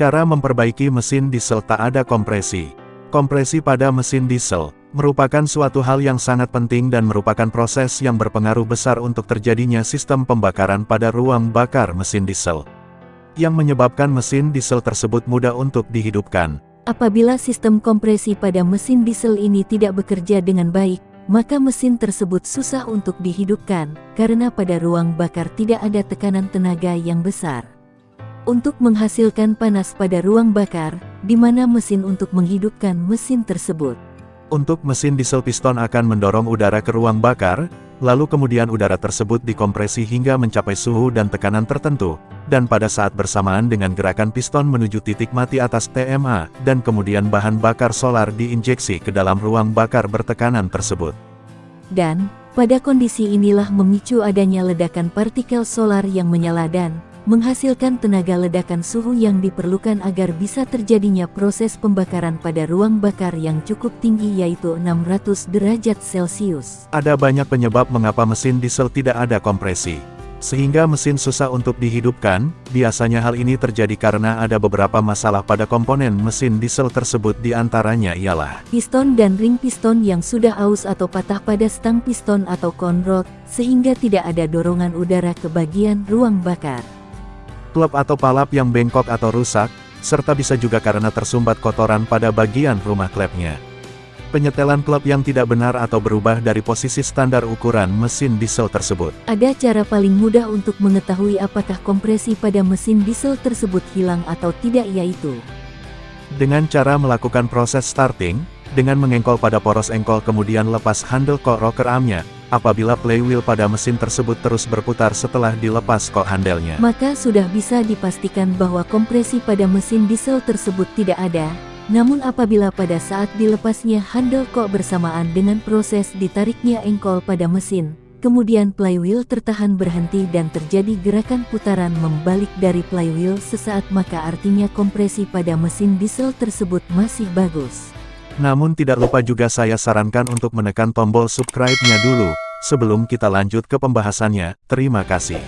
Cara memperbaiki mesin diesel tak ada kompresi. Kompresi pada mesin diesel merupakan suatu hal yang sangat penting dan merupakan proses yang berpengaruh besar untuk terjadinya sistem pembakaran pada ruang bakar mesin diesel. Yang menyebabkan mesin diesel tersebut mudah untuk dihidupkan. Apabila sistem kompresi pada mesin diesel ini tidak bekerja dengan baik, maka mesin tersebut susah untuk dihidupkan, karena pada ruang bakar tidak ada tekanan tenaga yang besar untuk menghasilkan panas pada ruang bakar, di mana mesin untuk menghidupkan mesin tersebut. Untuk mesin diesel piston akan mendorong udara ke ruang bakar, lalu kemudian udara tersebut dikompresi hingga mencapai suhu dan tekanan tertentu, dan pada saat bersamaan dengan gerakan piston menuju titik mati atas TMA, dan kemudian bahan bakar solar diinjeksi ke dalam ruang bakar bertekanan tersebut. Dan, pada kondisi inilah memicu adanya ledakan partikel solar yang menyala dan, menghasilkan tenaga ledakan suhu yang diperlukan agar bisa terjadinya proses pembakaran pada ruang bakar yang cukup tinggi yaitu 600 derajat Celcius. Ada banyak penyebab mengapa mesin diesel tidak ada kompresi. Sehingga mesin susah untuk dihidupkan, biasanya hal ini terjadi karena ada beberapa masalah pada komponen mesin diesel tersebut di antaranya ialah Piston dan ring piston yang sudah aus atau patah pada stang piston atau konrod, sehingga tidak ada dorongan udara ke bagian ruang bakar klep atau palap yang bengkok atau rusak, serta bisa juga karena tersumbat kotoran pada bagian rumah klepnya. Penyetelan klep yang tidak benar atau berubah dari posisi standar ukuran mesin diesel tersebut. Ada cara paling mudah untuk mengetahui apakah kompresi pada mesin diesel tersebut hilang atau tidak yaitu dengan cara melakukan proses starting, dengan mengengkol pada poros engkol kemudian lepas handle kok rocker armnya, apabila playwheel pada mesin tersebut terus berputar setelah dilepas kok handelnya. Maka sudah bisa dipastikan bahwa kompresi pada mesin diesel tersebut tidak ada, namun apabila pada saat dilepasnya handle kok bersamaan dengan proses ditariknya engkol pada mesin, kemudian playwheel tertahan berhenti dan terjadi gerakan putaran membalik dari playwheel sesaat maka artinya kompresi pada mesin diesel tersebut masih bagus. Namun tidak lupa juga saya sarankan untuk menekan tombol subscribe-nya dulu, sebelum kita lanjut ke pembahasannya, terima kasih.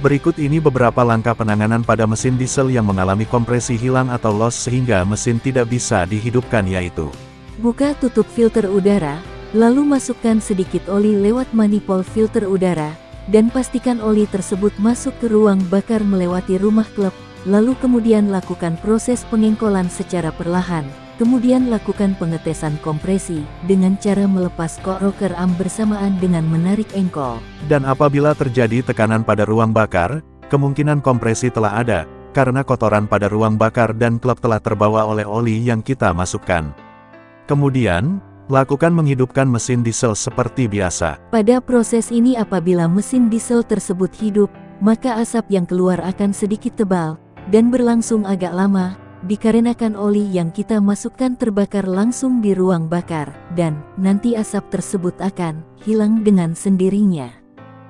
Berikut ini beberapa langkah penanganan pada mesin diesel yang mengalami kompresi hilang atau loss sehingga mesin tidak bisa dihidupkan yaitu Buka tutup filter udara, lalu masukkan sedikit oli lewat manifold filter udara, dan pastikan oli tersebut masuk ke ruang bakar melewati rumah klep, lalu kemudian lakukan proses pengengkolan secara perlahan. Kemudian lakukan pengetesan kompresi dengan cara melepas kok rocker arm bersamaan dengan menarik engkol. Dan apabila terjadi tekanan pada ruang bakar, kemungkinan kompresi telah ada, karena kotoran pada ruang bakar dan klep telah terbawa oleh oli yang kita masukkan. Kemudian, lakukan menghidupkan mesin diesel seperti biasa. Pada proses ini apabila mesin diesel tersebut hidup, maka asap yang keluar akan sedikit tebal, dan berlangsung agak lama, dikarenakan oli yang kita masukkan terbakar langsung di ruang bakar, dan nanti asap tersebut akan hilang dengan sendirinya.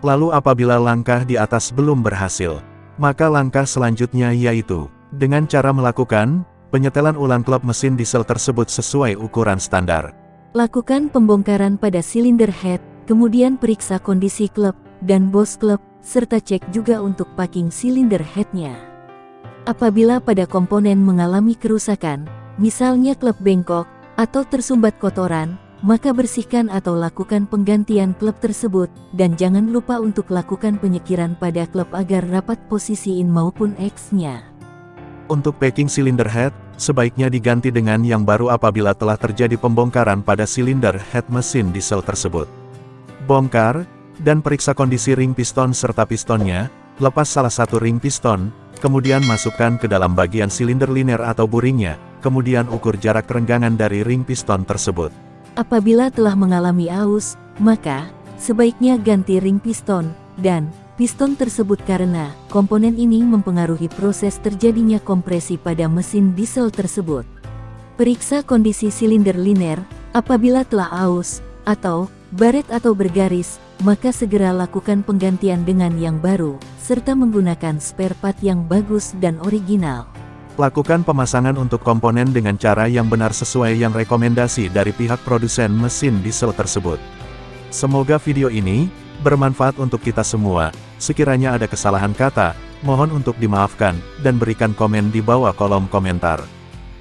Lalu apabila langkah di atas belum berhasil, maka langkah selanjutnya yaitu, dengan cara melakukan, penyetelan ulang klep mesin diesel tersebut sesuai ukuran standar. Lakukan pembongkaran pada silinder head, kemudian periksa kondisi klep, dan bos klep, serta cek juga untuk packing silinder headnya. Apabila pada komponen mengalami kerusakan, misalnya klep bengkok, atau tersumbat kotoran, maka bersihkan atau lakukan penggantian klep tersebut, dan jangan lupa untuk lakukan penyekiran pada klep agar rapat posisi in maupun X-nya. Untuk packing silinder head, sebaiknya diganti dengan yang baru apabila telah terjadi pembongkaran pada silinder head mesin diesel tersebut. Bongkar, dan periksa kondisi ring piston serta pistonnya, lepas salah satu ring piston, Kemudian masukkan ke dalam bagian silinder liner atau buringnya, kemudian ukur jarak renggangan dari ring piston tersebut. Apabila telah mengalami aus, maka sebaiknya ganti ring piston, dan piston tersebut karena komponen ini mempengaruhi proses terjadinya kompresi pada mesin diesel tersebut. Periksa kondisi silinder liner, apabila telah aus, atau baret atau bergaris, maka segera lakukan penggantian dengan yang baru, serta menggunakan spare part yang bagus dan original. Lakukan pemasangan untuk komponen dengan cara yang benar sesuai yang rekomendasi dari pihak produsen mesin diesel tersebut. Semoga video ini bermanfaat untuk kita semua. Sekiranya ada kesalahan kata Mohon untuk dimaafkan, dan berikan komen di bawah kolom komentar.